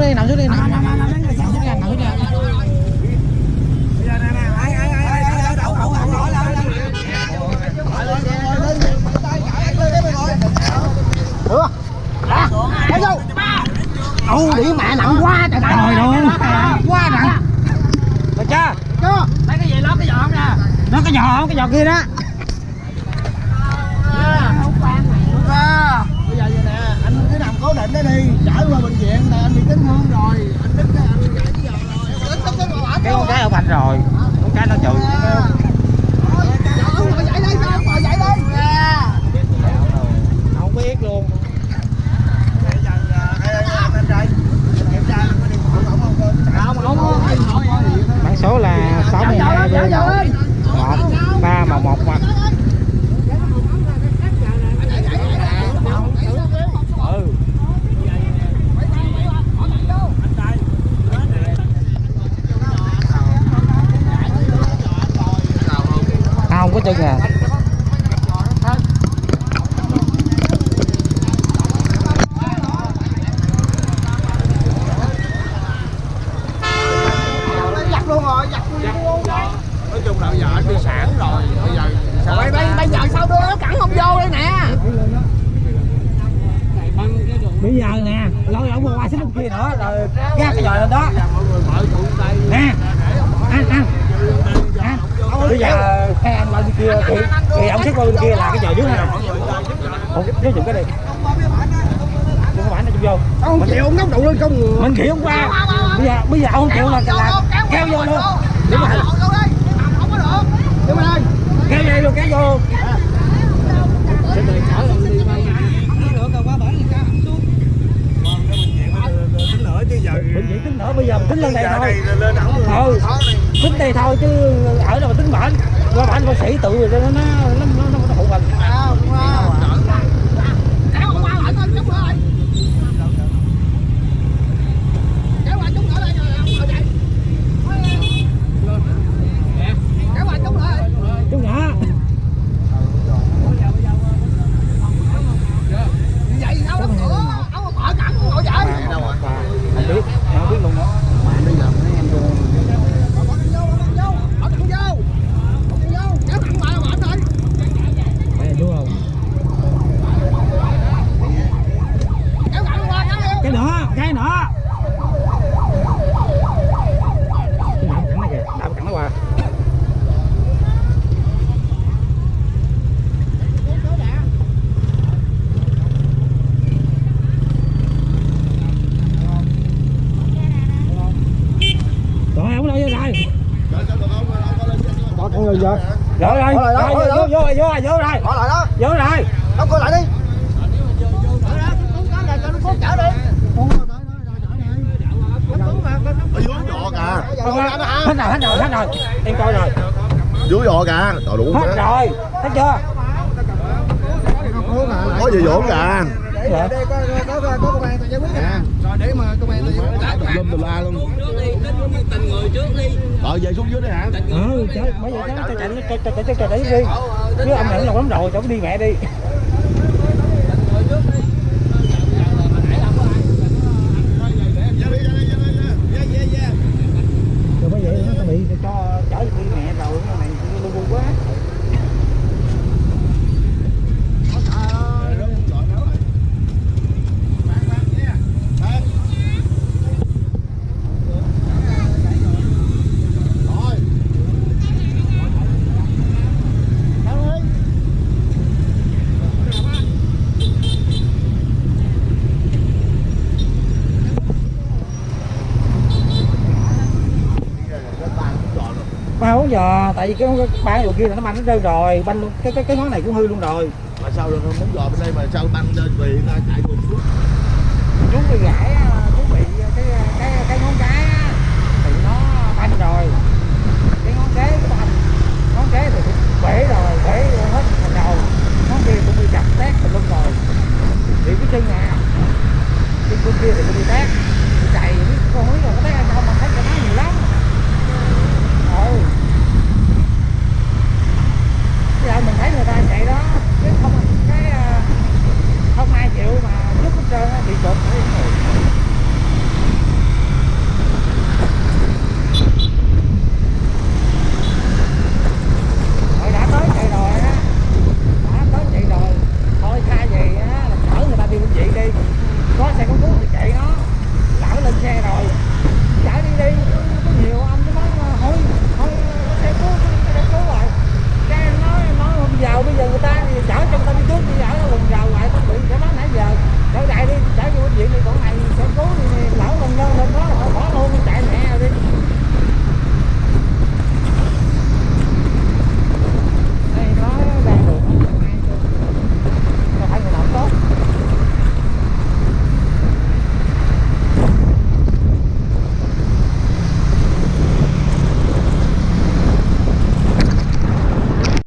chút đi nằm xuống đi nằm xuống đi nằm xuống đi Ủa? Dạ. Thấy không? Ồ, đĩ mẹ nặng quá trời trời luôn. Quá nặng. Rồi cha. Cho. Lấy cái gì lót cái giò không nè. Nó cái giò không? Cái giò kia đó. Không quan Bây giờ vậy nè, anh cứ nằm cố định đó đi, chở qua bệnh viện. Giặt luôn nói chung là bây giờ anh đi sản rồi bây giờ sao rồi bây bây giờ sao đưa nó cẳng không vô đây nè? Bây giờ nè lôi ổng qua xích bên kia nữa rồi cái lên đó. Mọi người mở trụ tay. Nè ăn ăn ăn bây giờ hai anh qua bên kia thì thì ông xích qua bên kia là cái dòi dưới này không nếu dùng cái đi đừng có bản nó chung vô không chịu ông nóc trụ lên không mình chịu không qua bây giờ bây giờ ông không chịu là là kéo vô luôn đúng rồi đúng kéo dây luôn kéo vô nữa chứ giờ bệnh viện tính nữa bây giờ mình tính lên đây thôi. lên ổng ừ. Tính đây thôi chứ ở đâu mà tính bệnh qua bệnh bác sĩ tự rồi nó nó nó nó nó phụ mình kéo ông qua lại coi chút nữa ơi kéo qua chút nữa đây rồi ông ngồi dậy kéo qua chút nữa ơi chú nhỏ vậy sao nó cửa ông mở cẳng ngồi dậy đâu rồi không biết không biết luôn nữa bây giờ mấy em vô bỏ cẳng vô bỏ cẳng vô bỏ cẳng vô bỏ cẳng vô kéo cẳng qua là bệnh rồi đây đúng không kéo cẳng qua kéo vô cái nữa cái nữa cái nào cẳng này kìa đạp cẳng nó qua rồi ông đâu vô rồi vô. Vô rồi Bỏ lại đó, rồi bỏ lại vô vô vô rồi vô rồi vô rồi đóng cửa lại đi. Hết rồi hết rồi hết rồi. Em coi rồi. Dưới vỏ kìa. Trời đủ hết rồi. Thấy chưa? Có gì vỗ kìa Dạ. có có có công an giải quyết rồi để mà công an lâm từ la luôn rồi về xuống dưới đi hả ừ trời giờ cháu cho chạy cho cho cho cho đấy đi chứ ông này nó lắm rồi cháu đi mẹ đi đúng tại vì cái ba đồ kia là nó banh nó rơi rồi banh luôn cái cái cái món này cũng hư luôn rồi. Mà sao được không muốn giò bên đây mà sao banh lên vì chạy cùng xuống? Chú bị gãy, à, chú bị à, à, cái cái cái ngón cái thì nó banh rồi. Cái ngón kế cái banh ngón kế thì bể rồi bể rồi